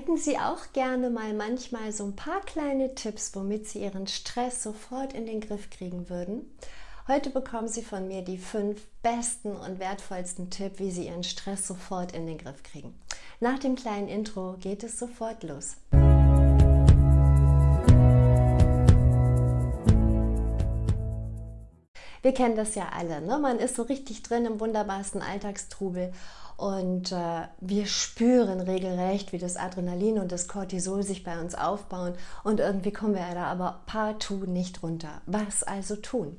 Hätten Sie auch gerne mal manchmal so ein paar kleine Tipps, womit Sie Ihren Stress sofort in den Griff kriegen würden? Heute bekommen Sie von mir die fünf besten und wertvollsten Tipps, wie Sie Ihren Stress sofort in den Griff kriegen. Nach dem kleinen Intro geht es sofort los. Wir kennen das ja alle. Ne? Man ist so richtig drin im wunderbarsten Alltagstrubel und äh, wir spüren regelrecht, wie das Adrenalin und das Cortisol sich bei uns aufbauen und irgendwie kommen wir da aber partout nicht runter. Was also tun?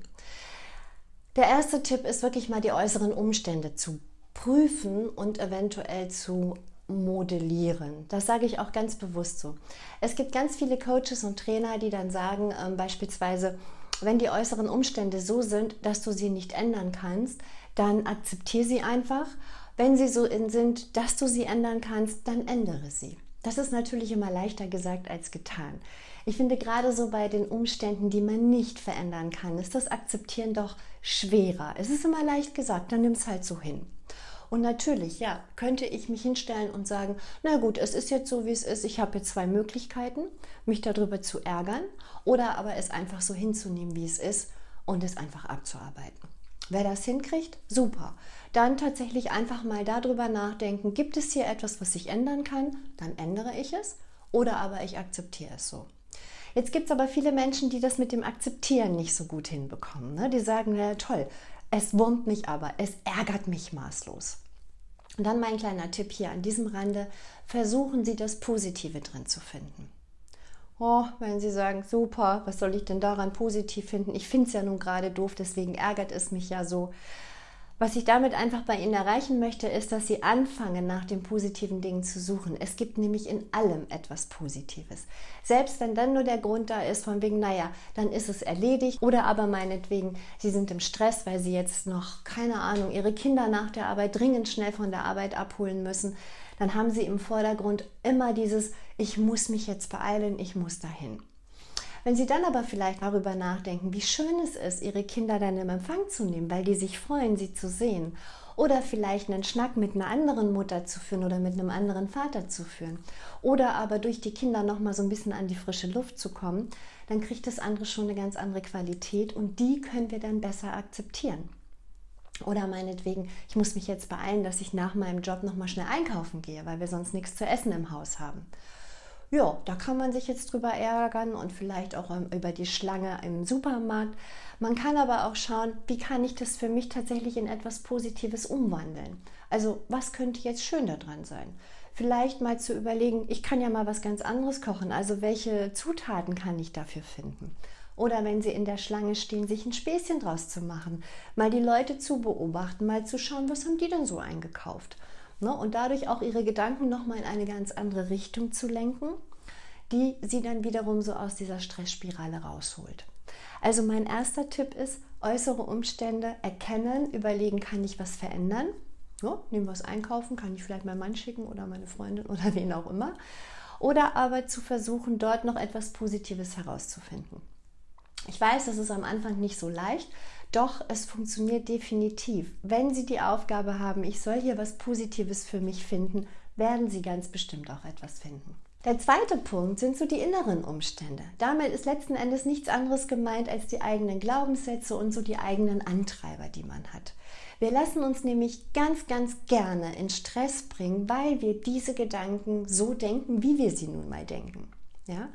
Der erste Tipp ist wirklich mal die äußeren Umstände zu prüfen und eventuell zu modellieren. Das sage ich auch ganz bewusst so. Es gibt ganz viele Coaches und Trainer, die dann sagen, äh, beispielsweise, wenn die äußeren Umstände so sind, dass du sie nicht ändern kannst, dann akzeptiere sie einfach. Wenn sie so sind, dass du sie ändern kannst, dann ändere sie. Das ist natürlich immer leichter gesagt als getan. Ich finde gerade so bei den Umständen, die man nicht verändern kann, ist das Akzeptieren doch schwerer. Es ist immer leicht gesagt, dann nimm es halt so hin. Und natürlich, ja, könnte ich mich hinstellen und sagen, na gut, es ist jetzt so, wie es ist. Ich habe jetzt zwei Möglichkeiten, mich darüber zu ärgern oder aber es einfach so hinzunehmen, wie es ist und es einfach abzuarbeiten. Wer das hinkriegt, super. Dann tatsächlich einfach mal darüber nachdenken, gibt es hier etwas, was ich ändern kann? Dann ändere ich es oder aber ich akzeptiere es so. Jetzt gibt es aber viele Menschen, die das mit dem Akzeptieren nicht so gut hinbekommen. Ne? Die sagen, ja toll, es wurmt mich aber, es ärgert mich maßlos. Und dann mein kleiner Tipp hier an diesem Rande, versuchen Sie das Positive drin zu finden. Oh, wenn Sie sagen, super, was soll ich denn daran positiv finden? Ich finde es ja nun gerade doof, deswegen ärgert es mich ja so. Was ich damit einfach bei Ihnen erreichen möchte, ist, dass Sie anfangen, nach den positiven Dingen zu suchen. Es gibt nämlich in allem etwas Positives. Selbst wenn dann nur der Grund da ist, von wegen, naja, dann ist es erledigt. Oder aber meinetwegen, Sie sind im Stress, weil Sie jetzt noch, keine Ahnung, Ihre Kinder nach der Arbeit dringend schnell von der Arbeit abholen müssen. Dann haben Sie im Vordergrund immer dieses, ich muss mich jetzt beeilen, ich muss dahin. Wenn Sie dann aber vielleicht darüber nachdenken, wie schön es ist, Ihre Kinder dann im Empfang zu nehmen, weil die sich freuen, sie zu sehen, oder vielleicht einen Schnack mit einer anderen Mutter zu führen oder mit einem anderen Vater zu führen, oder aber durch die Kinder noch mal so ein bisschen an die frische Luft zu kommen, dann kriegt das andere schon eine ganz andere Qualität und die können wir dann besser akzeptieren. Oder meinetwegen, ich muss mich jetzt beeilen, dass ich nach meinem Job noch mal schnell einkaufen gehe, weil wir sonst nichts zu essen im Haus haben. Ja, da kann man sich jetzt drüber ärgern und vielleicht auch ähm, über die Schlange im Supermarkt. Man kann aber auch schauen, wie kann ich das für mich tatsächlich in etwas Positives umwandeln. Also was könnte jetzt schön daran sein? Vielleicht mal zu überlegen, ich kann ja mal was ganz anderes kochen. Also welche Zutaten kann ich dafür finden? Oder wenn Sie in der Schlange stehen, sich ein Späßchen draus zu machen, mal die Leute zu beobachten, mal zu schauen, was haben die denn so eingekauft? Ne? Und dadurch auch ihre Gedanken nochmal in eine ganz andere Richtung zu lenken, die sie dann wiederum so aus dieser Stressspirale rausholt. Also mein erster Tipp ist, äußere Umstände erkennen, überlegen, kann ich was verändern? Ja, nehmen wir es einkaufen, kann ich vielleicht meinen Mann schicken oder meine Freundin oder wen auch immer. Oder aber zu versuchen, dort noch etwas Positives herauszufinden. Ich weiß, das ist am Anfang nicht so leicht, doch es funktioniert definitiv. Wenn Sie die Aufgabe haben, ich soll hier was Positives für mich finden, werden Sie ganz bestimmt auch etwas finden. Der zweite Punkt sind so die inneren Umstände. Damit ist letzten Endes nichts anderes gemeint als die eigenen Glaubenssätze und so die eigenen Antreiber, die man hat. Wir lassen uns nämlich ganz, ganz gerne in Stress bringen, weil wir diese Gedanken so denken, wie wir sie nun mal denken. Ja?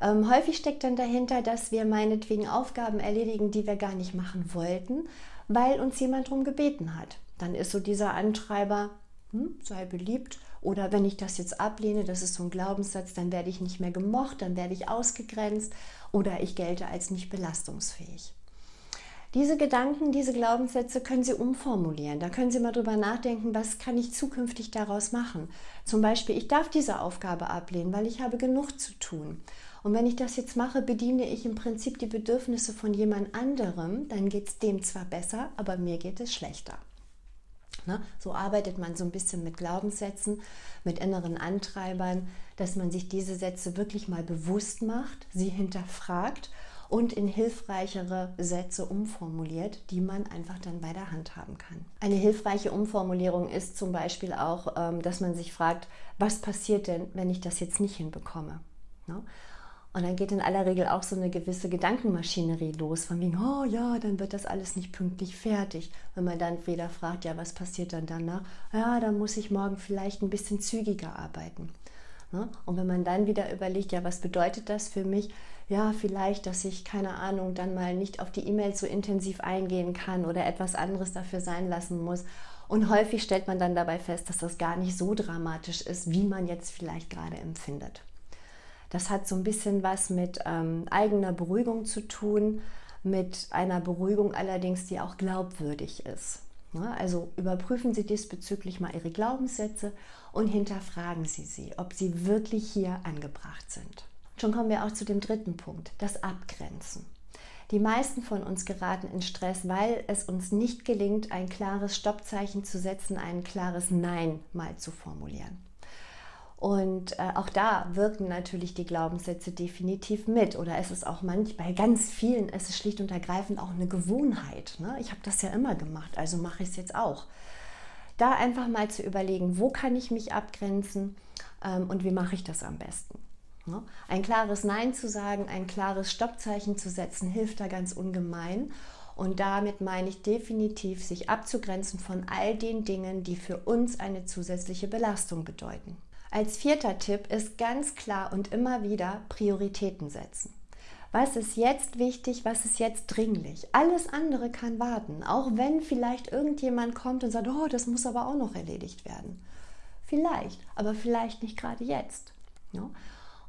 Ähm, häufig steckt dann dahinter, dass wir meinetwegen Aufgaben erledigen, die wir gar nicht machen wollten, weil uns jemand darum gebeten hat. Dann ist so dieser Antreiber, hm, sei beliebt. Oder wenn ich das jetzt ablehne, das ist so ein Glaubenssatz, dann werde ich nicht mehr gemocht, dann werde ich ausgegrenzt oder ich gelte als nicht belastungsfähig. Diese Gedanken, diese Glaubenssätze können Sie umformulieren. Da können Sie mal drüber nachdenken, was kann ich zukünftig daraus machen. Zum Beispiel, ich darf diese Aufgabe ablehnen, weil ich habe genug zu tun. Und wenn ich das jetzt mache, bediene ich im Prinzip die Bedürfnisse von jemand anderem, dann geht es dem zwar besser, aber mir geht es schlechter. Ne? So arbeitet man so ein bisschen mit Glaubenssätzen, mit inneren Antreibern, dass man sich diese Sätze wirklich mal bewusst macht, sie hinterfragt und in hilfreichere Sätze umformuliert, die man einfach dann bei der Hand haben kann. Eine hilfreiche Umformulierung ist zum Beispiel auch, ähm, dass man sich fragt, was passiert denn, wenn ich das jetzt nicht hinbekomme? Ne? Und dann geht in aller Regel auch so eine gewisse Gedankenmaschinerie los, von wegen, oh ja, dann wird das alles nicht pünktlich fertig. Wenn man dann wieder fragt, ja, was passiert dann danach? Ja, dann muss ich morgen vielleicht ein bisschen zügiger arbeiten. Ne? Und wenn man dann wieder überlegt, ja, was bedeutet das für mich? Ja, vielleicht, dass ich, keine Ahnung, dann mal nicht auf die E-Mails so intensiv eingehen kann oder etwas anderes dafür sein lassen muss. Und häufig stellt man dann dabei fest, dass das gar nicht so dramatisch ist, wie man jetzt vielleicht gerade empfindet. Das hat so ein bisschen was mit ähm, eigener Beruhigung zu tun, mit einer Beruhigung allerdings, die auch glaubwürdig ist. Ne? Also überprüfen Sie diesbezüglich mal Ihre Glaubenssätze und hinterfragen Sie sie, ob sie wirklich hier angebracht sind. Schon kommen wir auch zu dem dritten Punkt, das Abgrenzen. Die meisten von uns geraten in Stress, weil es uns nicht gelingt, ein klares Stoppzeichen zu setzen, ein klares Nein mal zu formulieren. Und äh, auch da wirken natürlich die Glaubenssätze definitiv mit. Oder es ist auch manchmal, bei ganz vielen ist es schlicht und ergreifend auch eine Gewohnheit. Ne? Ich habe das ja immer gemacht, also mache ich es jetzt auch. Da einfach mal zu überlegen, wo kann ich mich abgrenzen ähm, und wie mache ich das am besten. Ne? Ein klares Nein zu sagen, ein klares Stoppzeichen zu setzen, hilft da ganz ungemein. Und damit meine ich definitiv, sich abzugrenzen von all den Dingen, die für uns eine zusätzliche Belastung bedeuten. Als vierter Tipp ist ganz klar und immer wieder Prioritäten setzen. Was ist jetzt wichtig, was ist jetzt dringlich? Alles andere kann warten, auch wenn vielleicht irgendjemand kommt und sagt, oh, das muss aber auch noch erledigt werden. Vielleicht, aber vielleicht nicht gerade jetzt. Ja?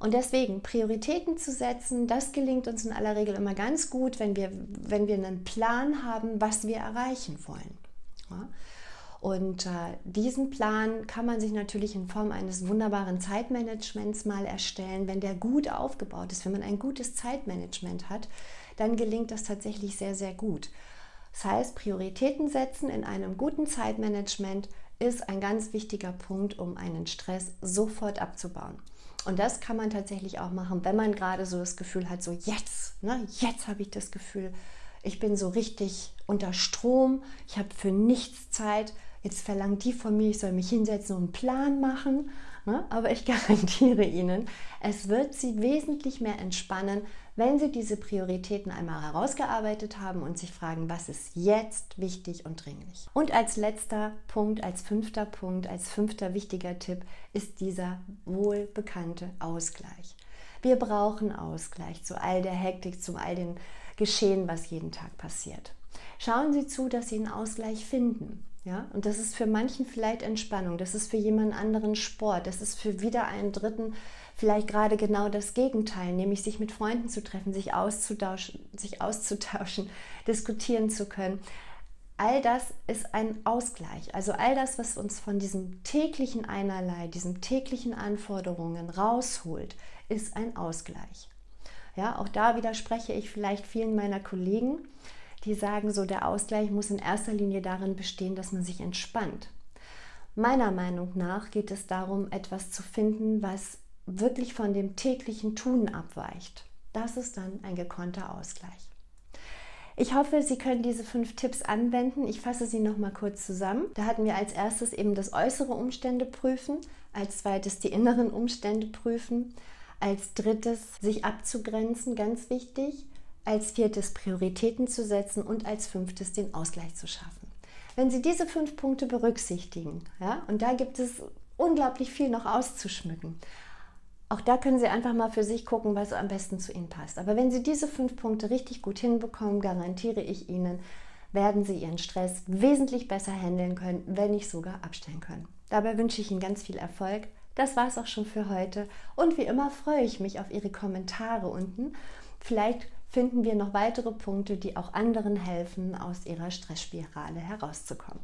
Und deswegen Prioritäten zu setzen, das gelingt uns in aller Regel immer ganz gut, wenn wir, wenn wir einen Plan haben, was wir erreichen wollen. Ja? Und äh, diesen Plan kann man sich natürlich in Form eines wunderbaren Zeitmanagements mal erstellen. Wenn der gut aufgebaut ist, wenn man ein gutes Zeitmanagement hat, dann gelingt das tatsächlich sehr, sehr gut. Das heißt, Prioritäten setzen in einem guten Zeitmanagement ist ein ganz wichtiger Punkt, um einen Stress sofort abzubauen. Und das kann man tatsächlich auch machen, wenn man gerade so das Gefühl hat, so jetzt, ne, jetzt habe ich das Gefühl, ich bin so richtig unter Strom, ich habe für nichts Zeit, jetzt verlangt die von mir, ich soll mich hinsetzen und einen Plan machen. Ne? Aber ich garantiere Ihnen, es wird Sie wesentlich mehr entspannen, wenn Sie diese Prioritäten einmal herausgearbeitet haben und sich fragen, was ist jetzt wichtig und dringlich. Und als letzter Punkt, als fünfter Punkt, als fünfter wichtiger Tipp ist dieser wohlbekannte Ausgleich. Wir brauchen Ausgleich zu all der Hektik, zu all den Geschehen, was jeden Tag passiert. Schauen Sie zu, dass Sie einen Ausgleich finden. Ja, und das ist für manchen vielleicht Entspannung, das ist für jemand anderen Sport, das ist für wieder einen Dritten vielleicht gerade genau das Gegenteil, nämlich sich mit Freunden zu treffen, sich auszutauschen, sich auszutauschen, diskutieren zu können. All das ist ein Ausgleich. Also all das, was uns von diesem täglichen Einerlei, diesen täglichen Anforderungen rausholt, ist ein Ausgleich. Ja, auch da widerspreche ich vielleicht vielen meiner Kollegen, die sagen so, der Ausgleich muss in erster Linie darin bestehen, dass man sich entspannt. Meiner Meinung nach geht es darum, etwas zu finden, was wirklich von dem täglichen Tun abweicht. Das ist dann ein gekonnter Ausgleich. Ich hoffe, Sie können diese fünf Tipps anwenden. Ich fasse sie noch mal kurz zusammen. Da hatten wir als erstes eben das äußere Umstände prüfen, als zweites die inneren Umstände prüfen, als drittes sich abzugrenzen, ganz wichtig, als viertes Prioritäten zu setzen und als fünftes den Ausgleich zu schaffen. Wenn Sie diese fünf Punkte berücksichtigen, ja, und da gibt es unglaublich viel noch auszuschmücken, auch da können Sie einfach mal für sich gucken, was am besten zu Ihnen passt. Aber wenn Sie diese fünf Punkte richtig gut hinbekommen, garantiere ich Ihnen, werden Sie Ihren Stress wesentlich besser handeln können, wenn nicht sogar abstellen können. Dabei wünsche ich Ihnen ganz viel Erfolg. Das war es auch schon für heute. Und wie immer freue ich mich auf Ihre Kommentare unten. Vielleicht finden wir noch weitere Punkte, die auch anderen helfen, aus ihrer Stressspirale herauszukommen.